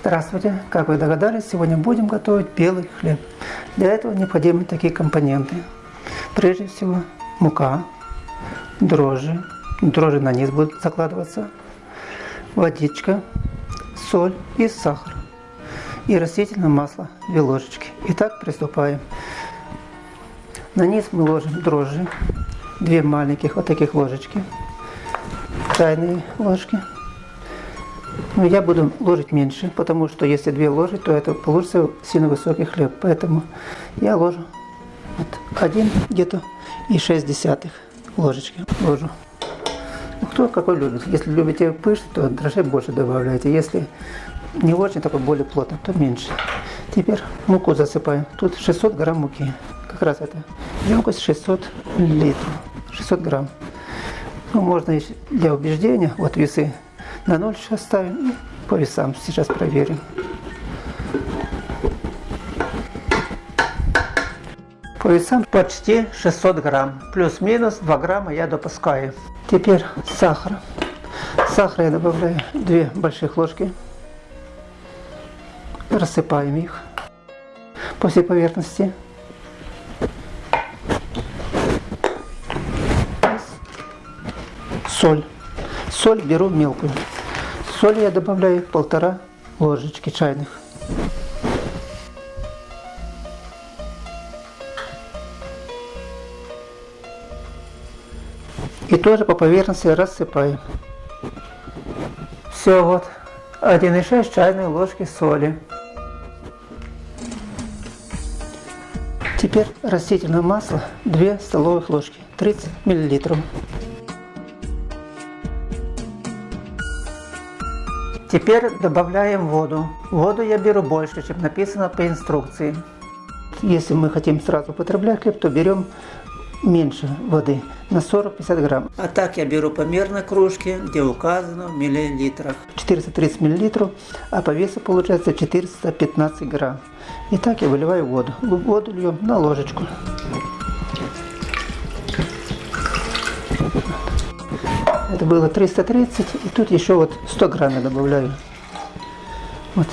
Здравствуйте! Как вы догадались, сегодня будем готовить белый хлеб. Для этого необходимы такие компоненты. Прежде всего мука, дрожжи, дрожжи на низ будут закладываться, водичка, соль и сахар. И растительное масло, 2 ложечки. Итак, приступаем. На низ мы ложим дрожжи, 2 маленьких вот таких ложечки, чайные ложки. Но я буду ложить меньше, потому что если две ложить, то это получится сильно высокий хлеб. Поэтому я ложу вот один где-то и шесть десятых ложечки ложу. Ну, кто какой любит. Если любите пышный, то дрожжей больше добавляйте. Если не очень такой более плотно, то меньше. Теперь муку засыпаем. Тут 600 грамм муки. Как раз это емкость 600 литров. 600 грамм. Ну, можно для убеждения, вот весы на 0 сейчас ставим и по весам сейчас проверим. По весам почти 600 грамм. Плюс-минус 2 грамма я допускаю. Теперь сахар. Сахар я добавляю 2 больших ложки. Рассыпаем их по всей поверхности. Соль. Соль беру мелкую. Соль я добавляю полтора ложечки чайных. И тоже по поверхности рассыпаю. Все, вот 1,6 чайной ложки соли. Теперь растительное масло 2 столовых ложки, 30 миллилитров. Теперь добавляем воду. Воду я беру больше, чем написано по инструкции. Если мы хотим сразу употреблять хлеб, то берем меньше воды, на 40-50 грамм. А так я беру по мерной кружке, где указано в миллилитрах. 430 миллилитров, а по весу получается 415 грамм. И так я выливаю воду. Воду льем на ложечку. Было 330, и тут еще вот 100 грамм я добавляю. Вот,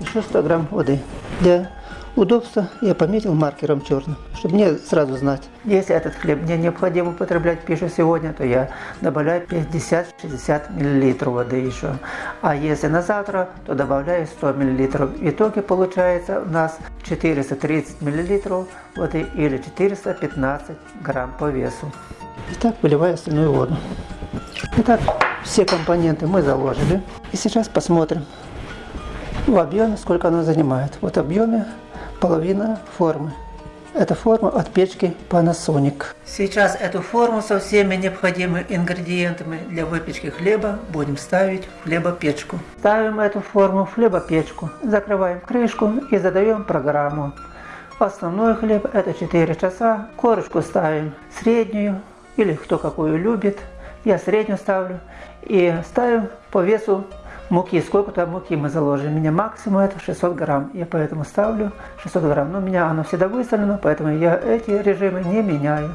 еще 100 грамм воды. Для удобства я пометил маркером черным, чтобы мне сразу знать. Если этот хлеб мне необходимо употреблять пищу сегодня, то я добавляю 50-60 мл воды еще. А если на завтра, то добавляю 100 мл. В итоге получается у нас 430 мл воды или 415 грамм по весу. Итак, выливаю остальную воду. Итак, все компоненты мы заложили. И сейчас посмотрим в объеме, сколько оно занимает. Вот в объеме половина формы. Это форма от печки Panasonic. Сейчас эту форму со всеми необходимыми ингредиентами для выпечки хлеба будем ставить в хлебопечку. Ставим эту форму в хлебопечку, закрываем крышку и задаем программу. Основной хлеб это 4 часа, корочку ставим среднюю или кто какую любит я среднюю ставлю и ставим по весу муки, сколько там муки мы заложим. У меня максимум это 600 грамм, я поэтому ставлю 600 грамм. Но у меня оно всегда выставлено, поэтому я эти режимы не меняю.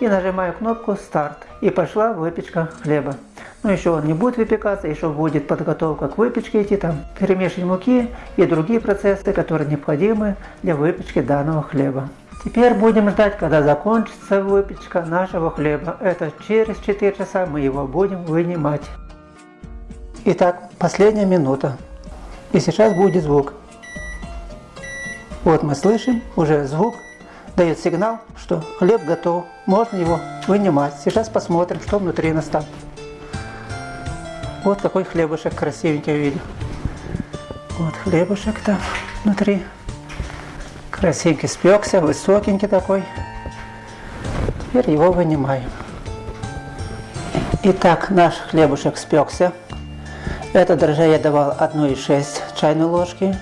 И нажимаю кнопку старт. И пошла выпечка хлеба. Но еще он не будет выпекаться, еще будет подготовка к выпечке идти, там перемешивание муки и другие процессы, которые необходимы для выпечки данного хлеба. Теперь будем ждать, когда закончится выпечка нашего хлеба. Это через 4 часа мы его будем вынимать. Итак, последняя минута. И сейчас будет звук. Вот мы слышим, уже звук дает сигнал, что хлеб готов. Можно его вынимать. Сейчас посмотрим, что внутри нас там. Вот какой хлебушек красивенький видел. Вот хлебушек там внутри. Красивенький спекся, высокенький такой. Теперь его вынимаем. Итак, наш хлебушек спекся. Это дрожжей я давал 1,6 чайной ложки.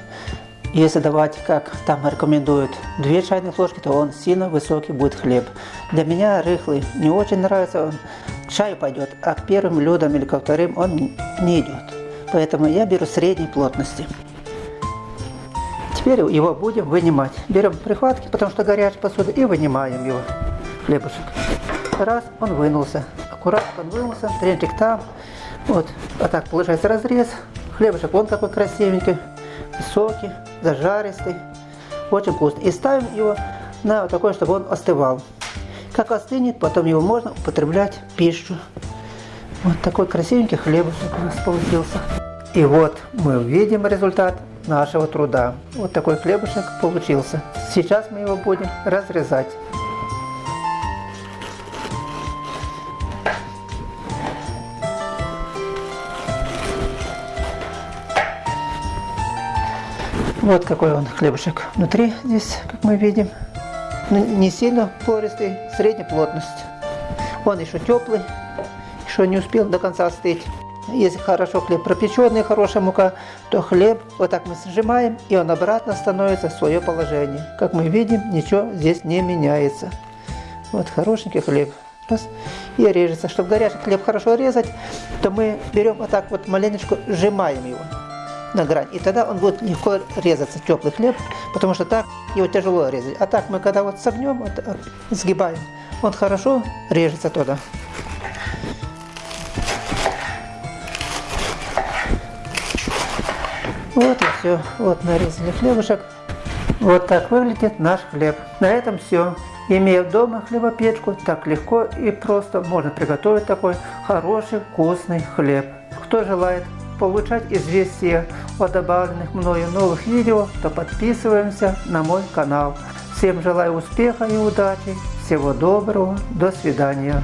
Если давать, как там рекомендуют, 2 чайных ложки, то он сильно высокий будет хлеб. Для меня рыхлый не очень нравится, он к чаю пойдет, а к первым блюдам или ко вторым он не идет. Поэтому я беру средней плотности. Теперь его будем вынимать. Берем прихватки, потому что горячая посуда, и вынимаем его, хлебушек. Раз, он вынулся. Аккуратно он вынулся, тренчик там. Вот, а так получается разрез. Хлебушек вон какой красивенький. соки, зажаристый, очень вкусный. И ставим его на вот такой, чтобы он остывал. Как остынет, потом его можно употреблять в пищу. Вот такой красивенький хлебушек у нас получился. И вот мы видим результат нашего труда. Вот такой хлебушек получился. Сейчас мы его будем разрезать. Вот какой он хлебушек внутри здесь, как мы видим. Ну, не сильно пористый, средней плотность. Он еще теплый, еще не успел до конца остыть. Если хорошо хлеб пропеченный, хорошая мука, то хлеб вот так мы сжимаем, и он обратно становится в свое положение. Как мы видим, ничего здесь не меняется. Вот хорошенький хлеб. Раз. И режется. Чтобы горячий хлеб хорошо резать, то мы берем вот так вот маленечко, сжимаем его на грань. И тогда он будет легко резаться, теплый хлеб, потому что так его тяжело резать. А так мы когда вот согнем, вот, сгибаем, он хорошо режется туда. Все. Вот нарезали хлебушек. Вот так выглядит наш хлеб. На этом все. Имея дома хлебопечку, так легко и просто можно приготовить такой хороший вкусный хлеб. Кто желает получать известия о добавленных мною новых видео, то подписываемся на мой канал. Всем желаю успеха и удачи. Всего доброго. До свидания.